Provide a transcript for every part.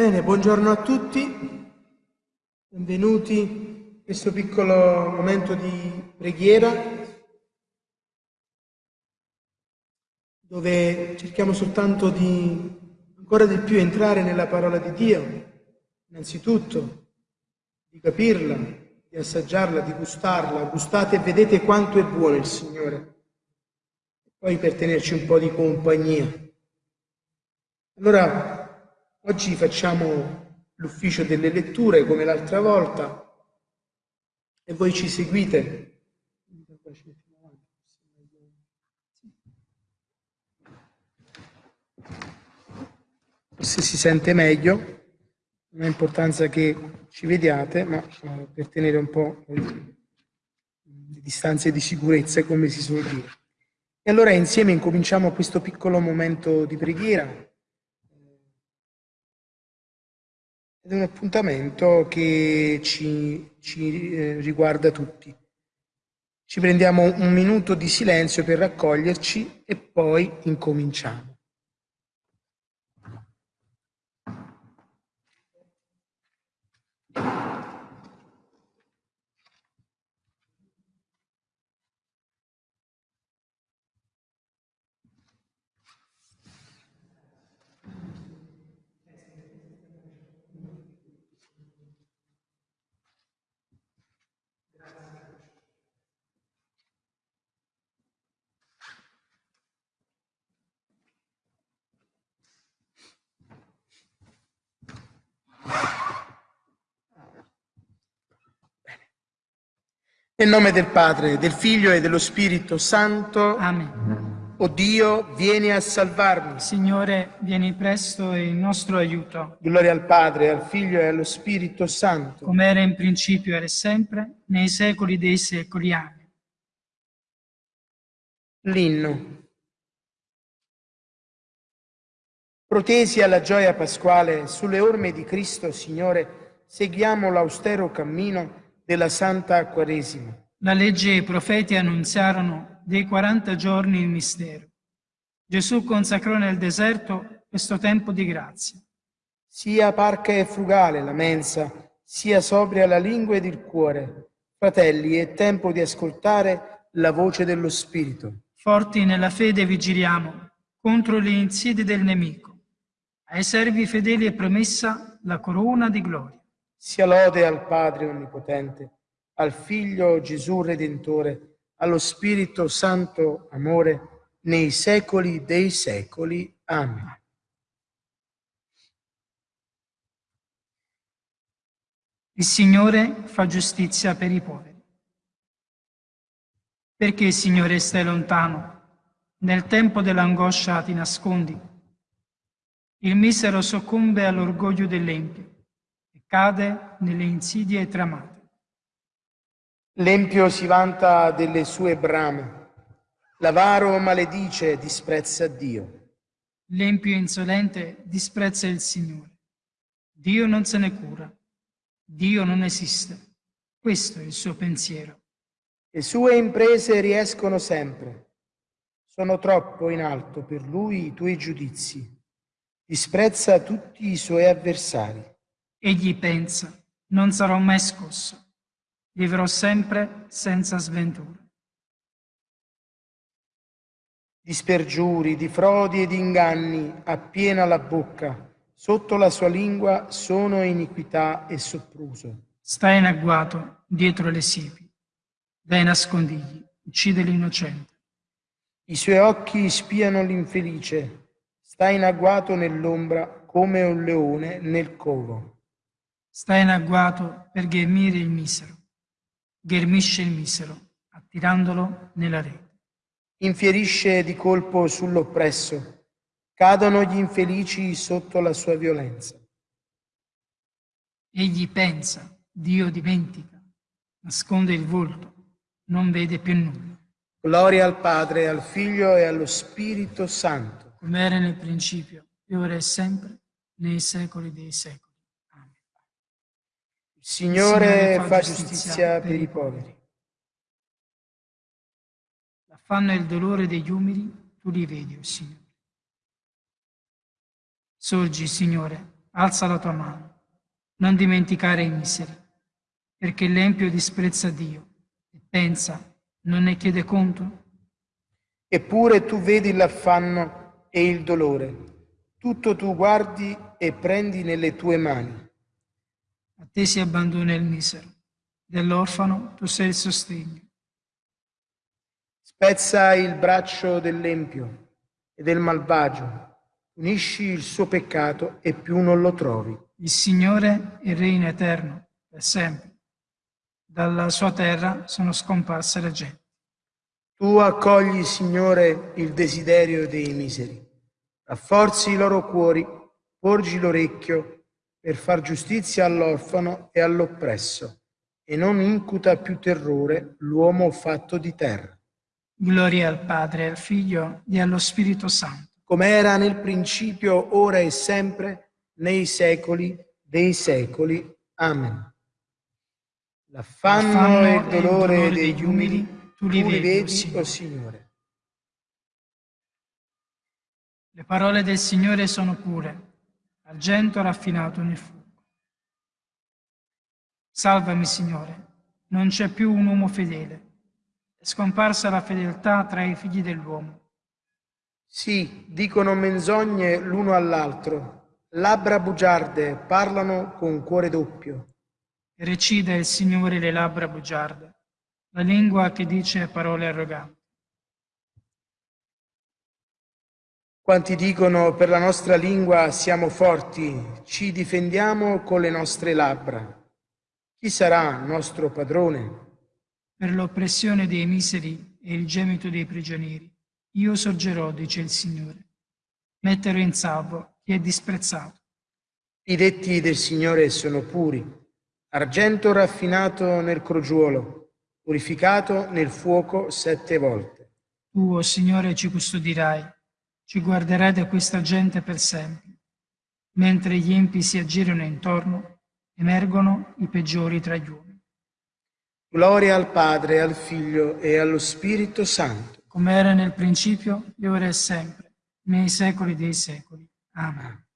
Bene, buongiorno a tutti, benvenuti in questo piccolo momento di preghiera dove cerchiamo soltanto di ancora di più entrare nella parola di Dio, innanzitutto di capirla, di assaggiarla, di gustarla. Gustate e vedete quanto è buono il Signore. Poi per tenerci un po' di compagnia. Allora, Oggi facciamo l'ufficio delle letture come l'altra volta e voi ci seguite. Forse si sente meglio, non ha importanza che ci vediate, ma eh, per tenere un po' le distanze di sicurezza, come si suol dire. E allora insieme incominciamo questo piccolo momento di preghiera Ed è un appuntamento che ci, ci eh, riguarda tutti. Ci prendiamo un minuto di silenzio per raccoglierci e poi incominciamo. Nel nome del Padre, del Figlio e dello Spirito Santo. Amen. O Dio, vieni a salvarmi. Signore, vieni presto in nostro aiuto. Gloria al Padre, al Figlio e allo Spirito Santo. Come era in principio, e sempre, nei secoli dei secoli. Amen. L'inno. Protesi alla gioia pasquale, sulle orme di Cristo, Signore, seguiamo l'austero cammino della Santa Quaresima. La legge e i profeti annunziarono dei 40 giorni il mistero. Gesù consacrò nel deserto questo tempo di grazia. Sia parca e frugale la mensa, sia sobria la lingua ed il cuore. Fratelli, è tempo di ascoltare la voce dello Spirito. Forti nella fede vigiliamo contro le insidie del nemico. Ai servi fedeli è promessa la corona di gloria. Sia lode al Padre Onnipotente, al Figlio Gesù Redentore, allo Spirito Santo amore, nei secoli dei secoli. Amen. Il Signore fa giustizia per i poveri. Perché, Signore, stai lontano? Nel tempo dell'angoscia ti nascondi. Il misero soccombe all'orgoglio dell'empio cade nelle insidie tramate. L'empio si vanta delle sue brame, l'avaro maledice e disprezza Dio. L'empio insolente disprezza il Signore. Dio non se ne cura, Dio non esiste. Questo è il suo pensiero. Le sue imprese riescono sempre. Sono troppo in alto per lui i tuoi giudizi. Disprezza tutti i suoi avversari. Egli pensa, non sarò mai scosso, vivrò sempre senza sventura. Di spergiuri, di frodi e di inganni appiena la bocca, sotto la sua lingua sono iniquità e soppruso. Sta in agguato dietro le siepi, dai nascondigli, uccide l'innocente. I suoi occhi spiano l'infelice, sta in agguato nell'ombra come un leone nel covo. Sta in agguato per ghermire il misero, ghermisce il misero, attirandolo nella rete. Infierisce di colpo sull'oppresso, cadono gli infelici sotto la sua violenza. Egli pensa, Dio dimentica, nasconde il volto, non vede più nulla. Gloria al Padre, al Figlio e allo Spirito Santo. Come era nel principio, e ora e sempre, nei secoli dei secoli. Signore, fa giustizia per i poveri. L'affanno e il dolore degli umili tu li vedi, o oh Signore. Sorgi, Signore, alza la tua mano, non dimenticare i miseri, perché l'empio disprezza Dio e pensa, non ne chiede conto? Eppure tu vedi l'affanno e il dolore, tutto tu guardi e prendi nelle tue mani. A te si abbandona il misero, dell'orfano tu sei il sostegno. Spezza il braccio dell'empio e del malvagio, unisci il suo peccato e più non lo trovi. Il Signore è reina eterno, per sempre. Dalla sua terra sono scomparse le genti. Tu accogli, Signore, il desiderio dei miseri, rafforzi i loro cuori, porgi l'orecchio per far giustizia all'orfano e all'oppresso, e non incuta più terrore l'uomo fatto di terra. Gloria al Padre, al Figlio e allo Spirito Santo come era nel principio, ora e sempre, nei secoli dei secoli. Amen. L'affanno e il dolore degli umili, tu li vedi, o oh Signore. Le parole del Signore sono pure, argento raffinato nel fuoco. Salvami, Signore, non c'è più un uomo fedele. È scomparsa la fedeltà tra i figli dell'uomo. Sì, dicono menzogne l'uno all'altro, labbra bugiarde, parlano con cuore doppio. Recida il Signore le labbra bugiarde, la lingua che dice parole arroganti. Quanti dicono per la nostra lingua siamo forti, ci difendiamo con le nostre labbra. Chi sarà nostro padrone? Per l'oppressione dei miseri e il gemito dei prigionieri io sorgerò, dice il Signore. Metterò in salvo chi è disprezzato. I detti del Signore sono puri, argento raffinato nel crogiuolo, purificato nel fuoco sette volte. Tu, oh Signore, ci custodirai, ci guarderai da questa gente per sempre. Mentre gli empi si aggirano intorno, emergono i peggiori tra gli uomini. Gloria al Padre, al Figlio e allo Spirito Santo come era nel principio, e ora e sempre, nei secoli dei secoli. Amen.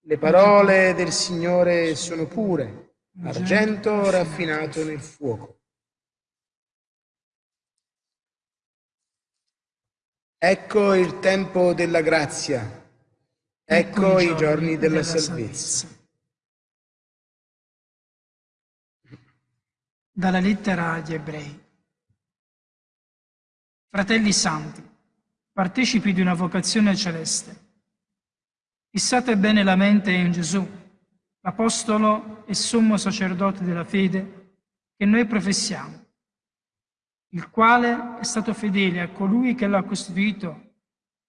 Le parole del Signore sono pure, argento raffinato nel fuoco. Ecco il tempo della grazia, ecco, ecco i giorni della, salvezza. Dalla lettera agli ebrei. Fratelli santi, partecipi di una vocazione celeste. Fissate bene la mente in Gesù, l'Apostolo e sommo sacerdote della fede che noi professiamo, il quale è stato fedele a colui che l'ha costituito,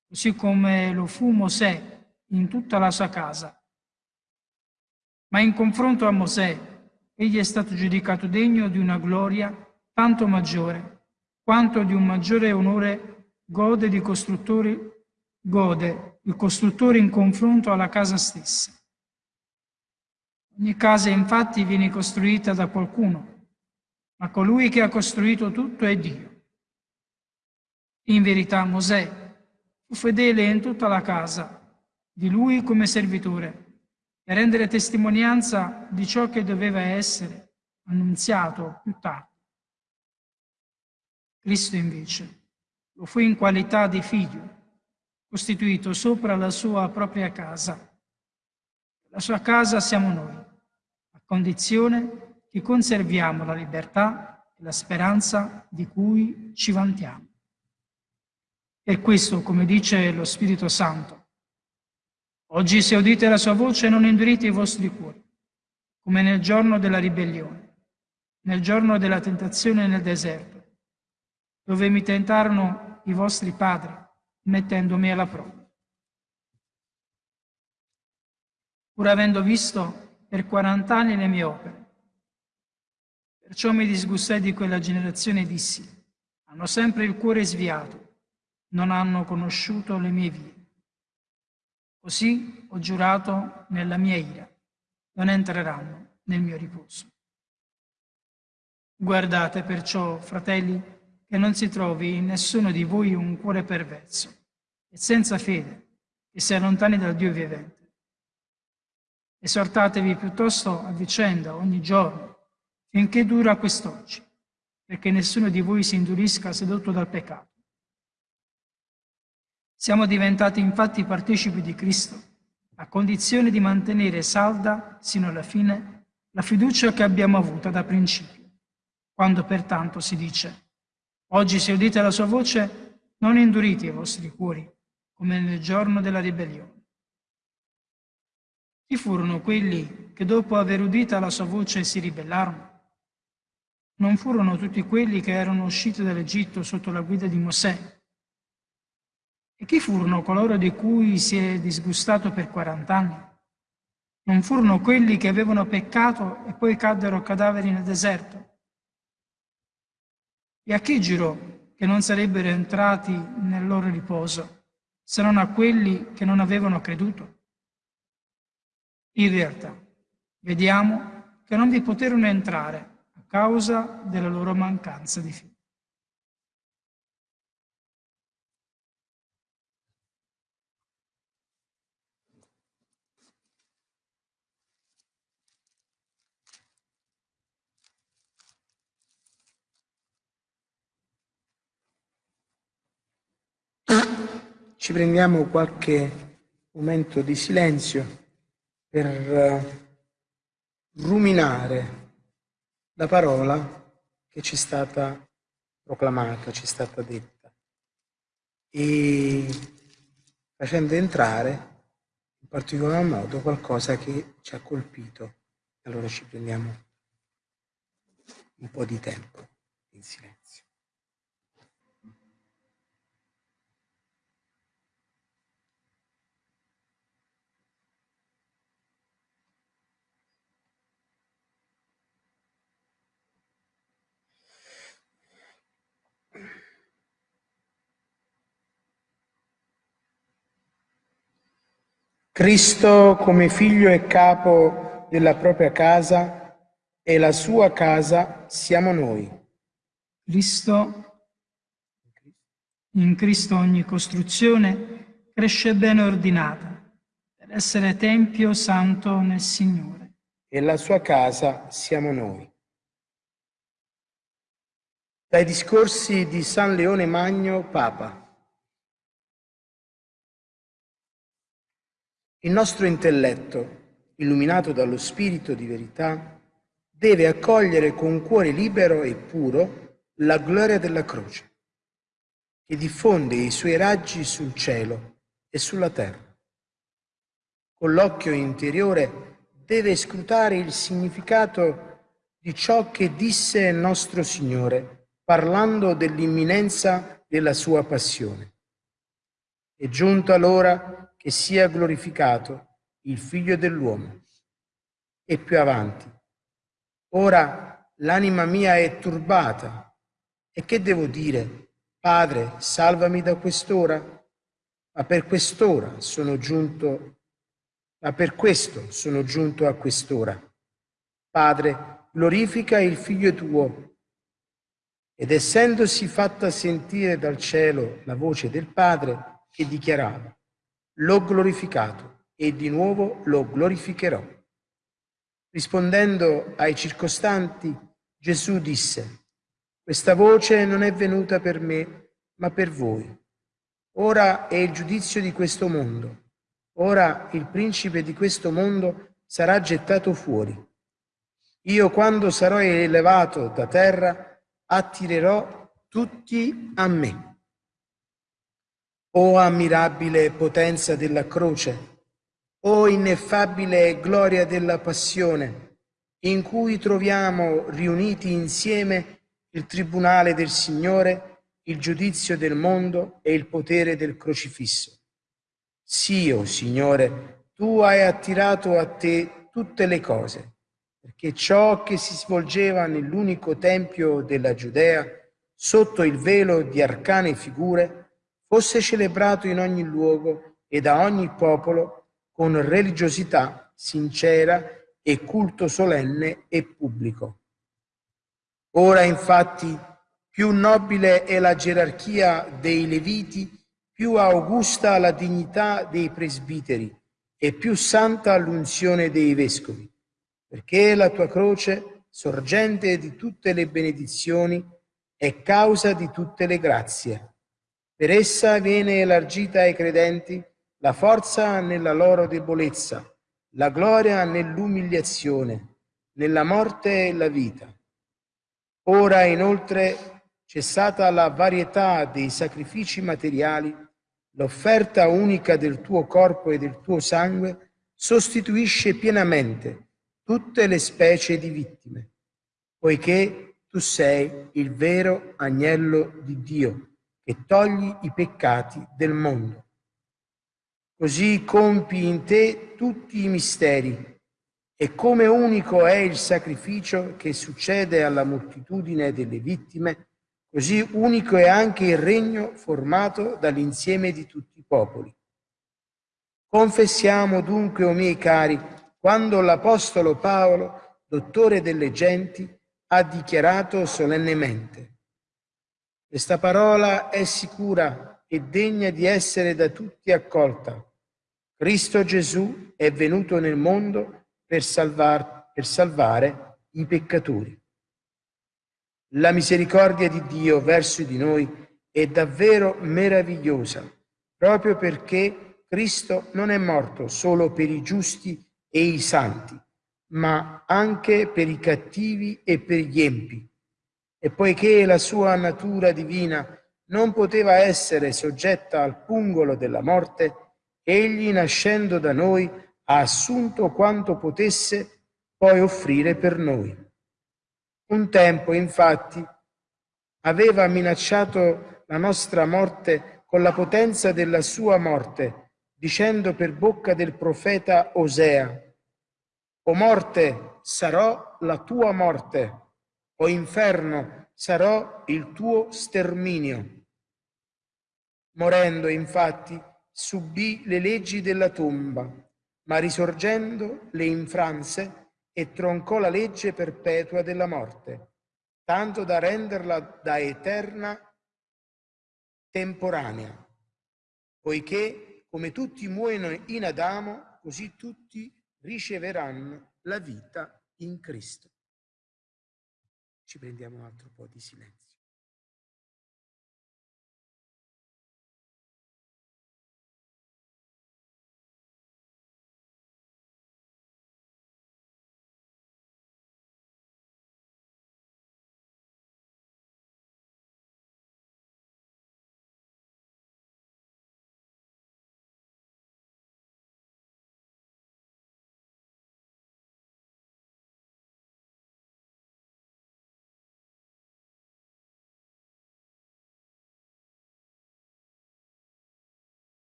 così come lo fu Mosè in tutta la sua casa. Ma in confronto a Mosè, egli è stato giudicato degno di una gloria tanto maggiore quanto di un maggiore onore gode, di costruttori, gode il costruttore in confronto alla casa stessa. Ogni casa infatti viene costruita da qualcuno, ma colui che ha costruito tutto è Dio. In verità Mosè fu fedele in tutta la casa, di lui come servitore, per rendere testimonianza di ciò che doveva essere annunziato più tardi. Cristo invece lo fu in qualità di figlio, costituito sopra la sua propria casa. La sua casa siamo noi, a condizione che conserviamo la libertà e la speranza di cui ci vantiamo. Per questo, come dice lo Spirito Santo, oggi se udite la sua voce non indurite i vostri cuori, come nel giorno della ribellione, nel giorno della tentazione nel deserto dove mi tentarono i vostri padri, mettendomi alla prova. Pur avendo visto per 40 anni le mie opere. Perciò mi disgustai di quella generazione e dissi, hanno sempre il cuore sviato, non hanno conosciuto le mie vie. Così ho giurato nella mia ira, non entreranno nel mio riposo. Guardate perciò, fratelli, che non si trovi in nessuno di voi un cuore perverso e senza fede, che si allontani dal Dio vivente. Esortatevi piuttosto a vicenda ogni giorno, finché dura quest'oggi, perché nessuno di voi si indurisca sedotto dal peccato. Siamo diventati infatti partecipi di Cristo, a condizione di mantenere salda, sino alla fine, la fiducia che abbiamo avuta da principio. Quando pertanto si dice, oggi se udite la sua voce, non indurite i vostri cuori, come nel giorno della ribellione. Chi furono quelli che dopo aver udita la sua voce si ribellarono? Non furono tutti quelli che erano usciti dall'Egitto sotto la guida di Mosè? E chi furono coloro di cui si è disgustato per 40 anni? Non furono quelli che avevano peccato e poi caddero cadaveri nel deserto? E a chi giurò che non sarebbero entrati nel loro riposo, se non a quelli che non avevano creduto? In realtà, vediamo che non vi poterono entrare causa della loro mancanza di fede. Ci prendiamo qualche momento di silenzio per eh, ruminare la parola che ci è stata proclamata, ci è stata detta e facendo entrare in particolar modo qualcosa che ci ha colpito. Allora ci prendiamo un po' di tempo in silenzio. Cristo come figlio e capo della propria casa e la sua casa siamo noi. Cristo, in Cristo ogni costruzione cresce bene ordinata per essere tempio santo nel Signore. E la sua casa siamo noi. Dai discorsi di San Leone Magno, Papa. Il nostro intelletto, illuminato dallo Spirito di verità, deve accogliere con cuore libero e puro la gloria della croce, che diffonde i suoi raggi sul cielo e sulla terra. Con l'occhio interiore deve scrutare il significato di ciò che disse il nostro Signore, parlando dell'imminenza della sua passione. È giunta l'ora che sia glorificato il Figlio dell'uomo. E più avanti, ora l'anima mia è turbata, e che devo dire? Padre, salvami da quest'ora? Ma per quest'ora sono giunto, ma per questo sono giunto a quest'ora. Padre, glorifica il Figlio tuo. Ed essendosi fatta sentire dal cielo la voce del Padre che dichiarava, l'ho glorificato e di nuovo lo glorificherò. Rispondendo ai circostanti, Gesù disse, questa voce non è venuta per me, ma per voi. Ora è il giudizio di questo mondo. Ora il principe di questo mondo sarà gettato fuori. Io quando sarò elevato da terra attirerò tutti a me. O ammirabile potenza della croce, o ineffabile gloria della passione, in cui troviamo riuniti insieme il tribunale del Signore, il giudizio del mondo e il potere del crocifisso. Sì, o oh Signore, tu hai attirato a te tutte le cose, perché ciò che si svolgeva nell'unico tempio della Giudea, sotto il velo di arcane figure, fosse celebrato in ogni luogo e da ogni popolo con religiosità sincera e culto solenne e pubblico. Ora infatti più nobile è la gerarchia dei Leviti, più augusta la dignità dei presbiteri e più santa l'unzione dei vescovi, perché la tua croce, sorgente di tutte le benedizioni, è causa di tutte le grazie. Per essa viene elargita ai credenti la forza nella loro debolezza, la gloria nell'umiliazione, nella morte e la vita. Ora inoltre cessata la varietà dei sacrifici materiali, l'offerta unica del tuo corpo e del tuo sangue sostituisce pienamente tutte le specie di vittime, poiché tu sei il vero agnello di Dio che togli i peccati del mondo. Così compi in te tutti i misteri e come unico è il sacrificio che succede alla moltitudine delle vittime, Così unico è anche il regno formato dall'insieme di tutti i popoli. Confessiamo dunque, o miei cari, quando l'Apostolo Paolo, dottore delle genti, ha dichiarato solennemente, questa parola è sicura e degna di essere da tutti accolta. Cristo Gesù è venuto nel mondo per, salvar, per salvare i peccatori. La misericordia di Dio verso di noi è davvero meravigliosa, proprio perché Cristo non è morto solo per i giusti e i santi, ma anche per i cattivi e per gli empi. E poiché la sua natura divina non poteva essere soggetta al pungolo della morte, egli nascendo da noi ha assunto quanto potesse poi offrire per noi. Un tempo, infatti, aveva minacciato la nostra morte con la potenza della sua morte, dicendo per bocca del profeta Osea, O morte, sarò la tua morte, o inferno, sarò il tuo sterminio. Morendo, infatti, subì le leggi della tomba, ma risorgendo le infranse e troncò la legge perpetua della morte, tanto da renderla da eterna temporanea, poiché come tutti muoiono in Adamo, così tutti riceveranno la vita in Cristo. Ci prendiamo un altro po' di silenzio.